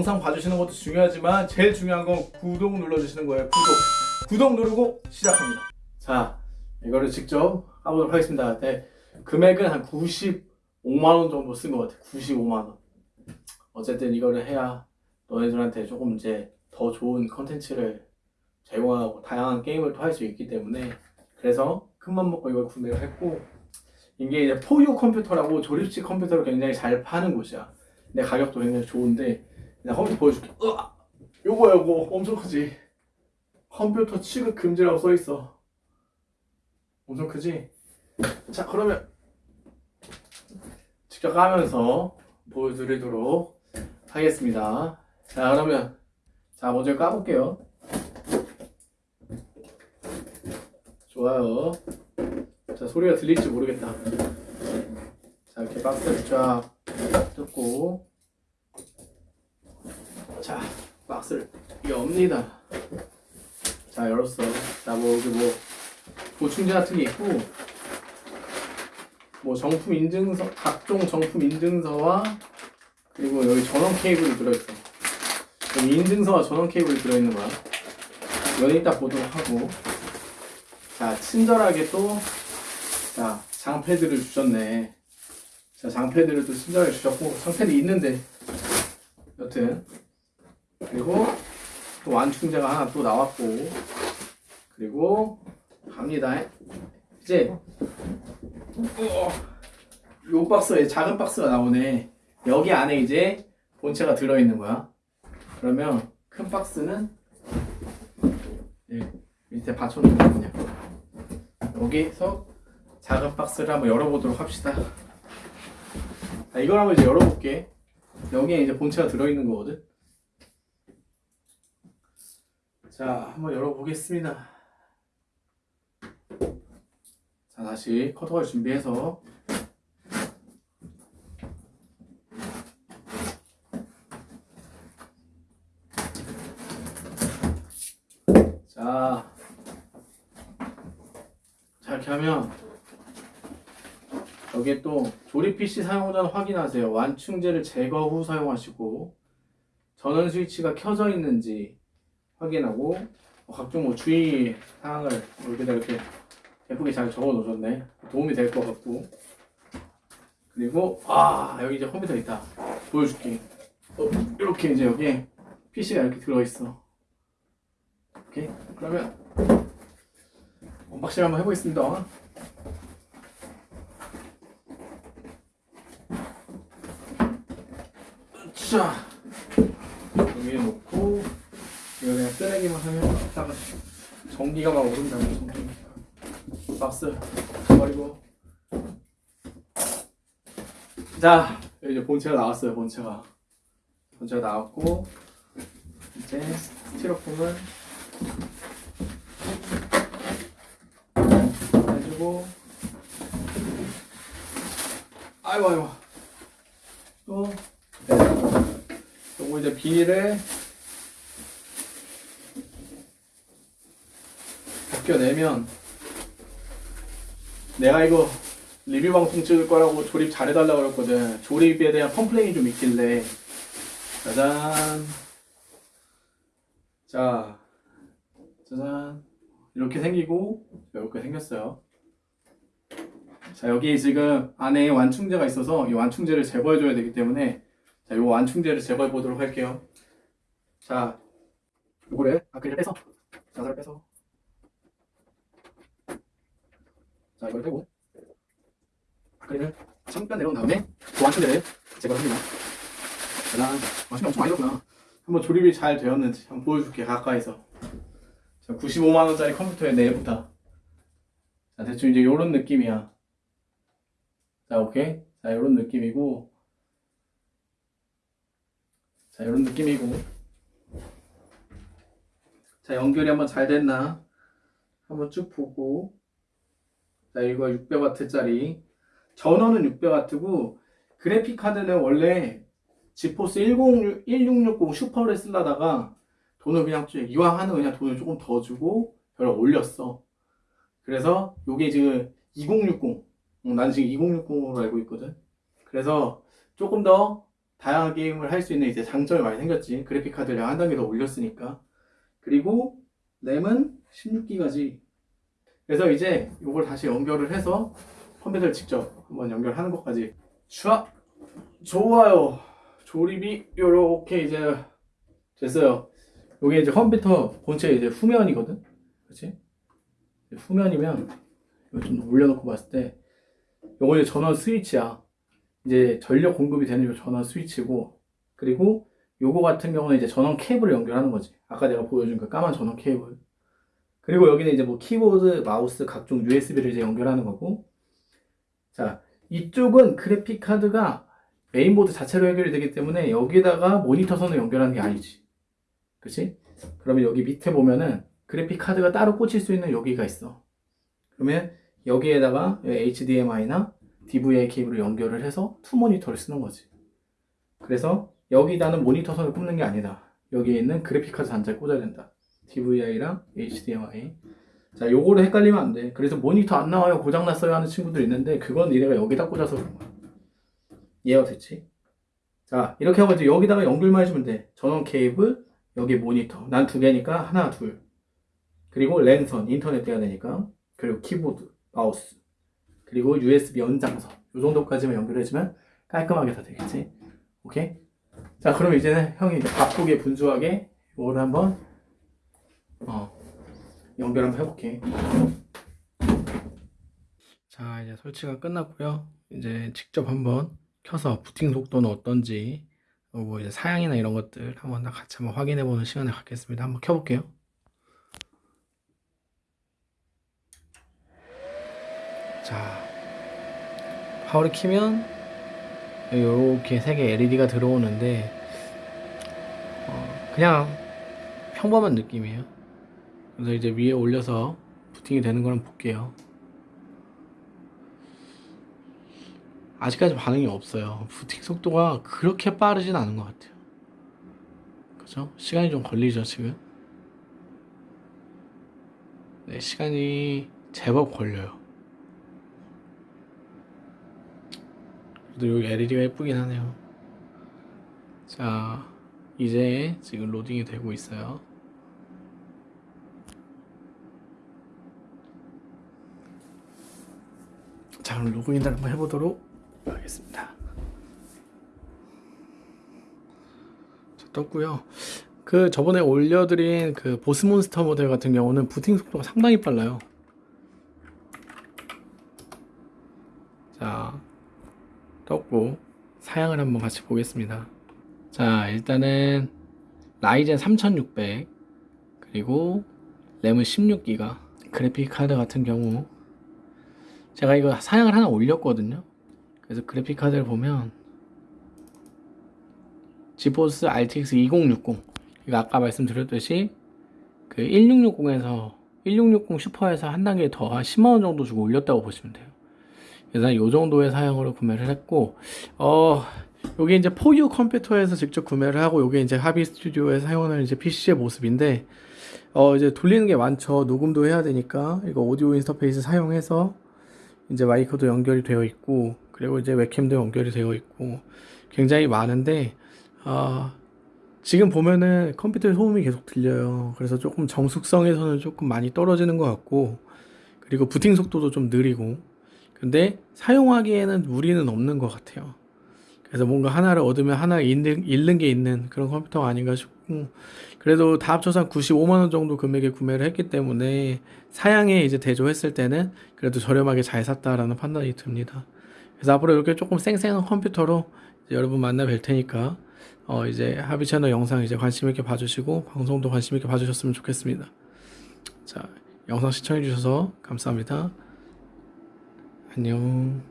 영상 봐주시는 것도 중요하지만 제일 중요한 건 구독 눌러주시는 거예요. 구독. 구독 누르고 시작합니다. 자, 이거를 직접 까보도록 하겠습니다. 네, 금액은 한 95만원 정도 쓴 것 같아요. 95만원. 어쨌든 이거를 해야 너네들한테 조금 이제 더 좋은 컨텐츠를 제공하고 다양한 게임을 또 할 수 있기 때문에 그래서 큰맘 먹고 이걸 구매를 했고 이게 이제 포유 컴퓨터라고 조립식 컴퓨터를 굉장히 잘 파는 곳이야. 근데 가격도 굉장히 좋은데 내가 컴퓨터 보여줄게. 으아! 요거 요거 엄청 크지? 컴퓨터 취급 금지라고 써있어. 엄청 크지? 자 그러면 직접 까면서 보여드리도록 하겠습니다. 자 그러면 자 먼저 까볼게요. 좋아요. 자 소리가 들릴지 모르겠다. 자 이렇게 박스를 쫙 뜯고 자 박스를 엽니다. 자 열었어. 자뭐 여기 뭐 보충제 같은 게 있고 뭐 정품 인증서 각종 정품 인증서와 그리고 여기 전원 케이블이 들어있어. 여기 인증서와 전원 케이블이 들어있는 거야. 이건 이따 보도록 하고 자 친절하게 또 자, 장패드를 주셨네. 자, 장패드를 또 친절하게 주셨고, 장패드 있는데, 여튼. 그리고 또 완충제가 하나 또 나왔고, 그리고 갑니다. 이제, 어, 요 박스에 작은 박스가 나오네. 여기 안에 이제 본체가 들어있는 거야. 그러면 큰 박스는 예, 밑에 받쳐놓거든요. 여기서 작은 박스를 한번 열어보도록 합시다. 자, 이걸 한번 이제 열어볼게. 여기에 이제 본체가 들어있는 거거든. 자, 한번 열어보겠습니다. 자, 다시 커터를 준비해서 자, 자 이렇게 하면 여기에 또 조립 PC 사용자는 확인하세요. 완충제를 제거 후 사용하시고 전원 스위치가 켜져 있는지 확인하고 뭐 각종 뭐 주의 사항을 여기다 이렇게 예쁘게 잘 적어 놓으셨네. 도움이 될 것 같고 그리고 아 여기 이제 컴퓨터 있다. 보여줄게. 어, 이렇게 이제 여기 PC가 이렇게 들어있어. 오케이 그러면 언박싱 한번 해보겠습니다. 자 여기에 놓고 이거 그냥 쓰레기만 하면 이따가 전기가 막 오른다고 전기 박스 버리고. 자 이제 본체가 나왔어요 본체가. 본체가 나왔고 이제 스티로폼은 해주고. 아이고 아이고. 또 네. 요거 이제 비닐을 벗겨내면 내가 이거 리뷰 방송 찍을 거라고 조립 잘해달라고 그랬거든. 조립에 대한 컴플레인이 좀 있길래. 짜잔. 자 짜잔. 이렇게 생기고 이렇게 생겼어요. 자 여기 지금 안에 완충제가 있어서 이 완충제를 제거해 줘야 되기 때문에 자, 요 완충제를 제거해 보도록 할게요. 자, 요거를 아크릴 빼서, 자살을 빼서, 자, 이걸 빼고, 아크릴을 잠깐 내려온 다음에 그 완충제를 제거를 합니다. 짜잔, 마신이 엄청 많이 넣었구나. 한번 조립이 잘 되었는지 한번 보여줄게, 가까이서. 자, 95만원짜리 컴퓨터의 내부다. 자, 대충 이제 요런 느낌이야. 자, 오케이. 자, 요런 느낌이고, 자 이런 느낌이고 자 연결이 한번 잘 됐나 한번 쭉 보고 자 이거 600W 짜리 전원은 600W고 그래픽 카드는 원래 지포스 10, 1660 슈퍼를 쓰려다가 돈을 그냥 이왕 하는 그냥 돈을 조금 더 주고 별로 올렸어 그래서 요게 지금 2060 난 지금 2060으로 알고 있거든 그래서 조금 더 다양한 게임을 할 수 있는 이제 장점이 많이 생겼지. 그래픽 카드를 한 단계 더 올렸으니까. 그리고 램은 16기가지. 그래서 이제 이걸 다시 연결을 해서 컴퓨터를 직접 한번 연결하는 것까지. 슈아 좋아요. 조립이 요렇게 이제 됐어요. 요게 이제 컴퓨터 본체 이제 후면이거든. 그렇지? 후면이면 좀 올려놓고 봤을 때 요거 이제 전원 스위치야. 이제 전력 공급이 되는 요 전원 스위치고 그리고 요거 같은 경우는 이제 전원 케이블을 연결하는 거지. 아까 내가 보여준 그 까만 전원 케이블. 그리고 여기는 이제 뭐 키보드, 마우스, 각종 USB를 이제 연결하는 거고. 자, 이쪽은 그래픽 카드가 메인보드 자체로 연결이 되기 때문에 여기다가 모니터 선을 연결하는 게 아니지. 그치? 그러면 여기 밑에 보면은 그래픽 카드가 따로 꽂힐 수 있는 여기가 있어. 그러면 여기에다가 HDMI나 DVI 케이블을 연결을 해서 two 모니터를 쓰는 거지. 그래서 여기다는 모니터 선을 꼽는 게 아니다. 여기에 있는 그래픽 카드 단자를 꽂아야 된다. DVI랑 HDMI. 자, 요거를 헷갈리면 안 돼. 그래서 모니터 안 나와요, 고장났어요 하는 친구들 있는데, 그건 니네가 여기다 꽂아서 그런 거야. 이해가 됐지? 자, 이렇게 하고 이제 여기다가 연결만 해주면 돼. 전원 케이블, 여기 모니터. 난 두 개니까 하나, 둘. 그리고 랜선, 인터넷 돼야 되니까. 그리고 키보드, 마우스. 그리고 USB 연장선. 요 정도까지만 연결해주면 깔끔하게 다 되겠지? 오케이? 자, 그럼 이제는 형이 이제 바쁘게 분주하게 이거를 한번, 어, 연결 한번 해볼게. 자, 이제 설치가 끝났고요. 이제 직접 한번 켜서 부팅 속도는 어떤지, 그리고 이제 사양이나 이런 것들 한번 다 같이 한번 확인해 보는 시간을 갖겠습니다. 한번 켜볼게요. 자, 파워를 키면 이렇게 세 개 LED가 들어오는데 어, 그냥 평범한 느낌이에요. 그래서 이제 위에 올려서 부팅이 되는 거는 볼게요. 아직까지 반응이 없어요. 부팅 속도가 그렇게 빠르진 않은 것 같아요. 그죠? 시간이 좀 걸리죠, 지금? 네, 시간이 제법 걸려요. 그래도 여기 LED가 예쁘긴 하네요. 자, 이제 지금 로딩이 되고 있어요. 자, 그럼 로그인을 한번 해보도록 하겠습니다. 자, 떴고요. 그 저번에 올려드린 그 보스몬스터 모델 같은 경우는 부팅 속도가 상당히 빨라요. 자, 떴고 사양을 한번 같이 보겠습니다. 자, 일단은 라이젠 3600 그리고 램은 16기가 그래픽 카드 같은 경우 제가 이거 사양을 하나 올렸거든요. 그래서 그래픽 카드를 보면 지포스 RTX 2060 이거 아까 말씀드렸듯이 그 1660에서 1660 슈퍼에서 한 단계 더 한 10만원 정도 주고 올렸다고 보시면 돼요. 그래서 이 정도의 사양으로 구매를 했고 어 요게 이제 포유 컴퓨터에서 직접 구매를 하고 요게 이제 하비 스튜디오에 사용하는 이제 PC의 모습인데 어 이제 돌리는 게 많죠 녹음도 해야 되니까 이거 오디오 인터페이스 사용해서 이제 마이크도 연결이 되어 있고 그리고 이제 웹캠도 연결이 되어 있고 굉장히 많은데 아 지금 보면은 컴퓨터에 소음이 계속 들려요. 그래서 조금 정숙성에서는 조금 많이 떨어지는 것 같고 그리고 부팅 속도도 좀 느리고. 근데 사용하기에는 무리는 없는 것 같아요. 그래서 뭔가 하나를 얻으면 하나 잃는, 잃는 게 있는 그런 컴퓨터가 아닌가 싶고 그래도 다 합쳐서 한 95만원 정도 금액에 구매를 했기 때문에 사양에 이제 대조했을 때는 그래도 저렴하게 잘 샀다라는 판단이 듭니다. 그래서 앞으로 이렇게 조금 쌩쌩한 컴퓨터로 여러분 만나 뵐 테니까 어 이제 하비 채널 영상 이제 관심 있게 봐주시고 방송도 관심 있게 봐주셨으면 좋겠습니다. 자 영상 시청해 주셔서 감사합니다. 안녕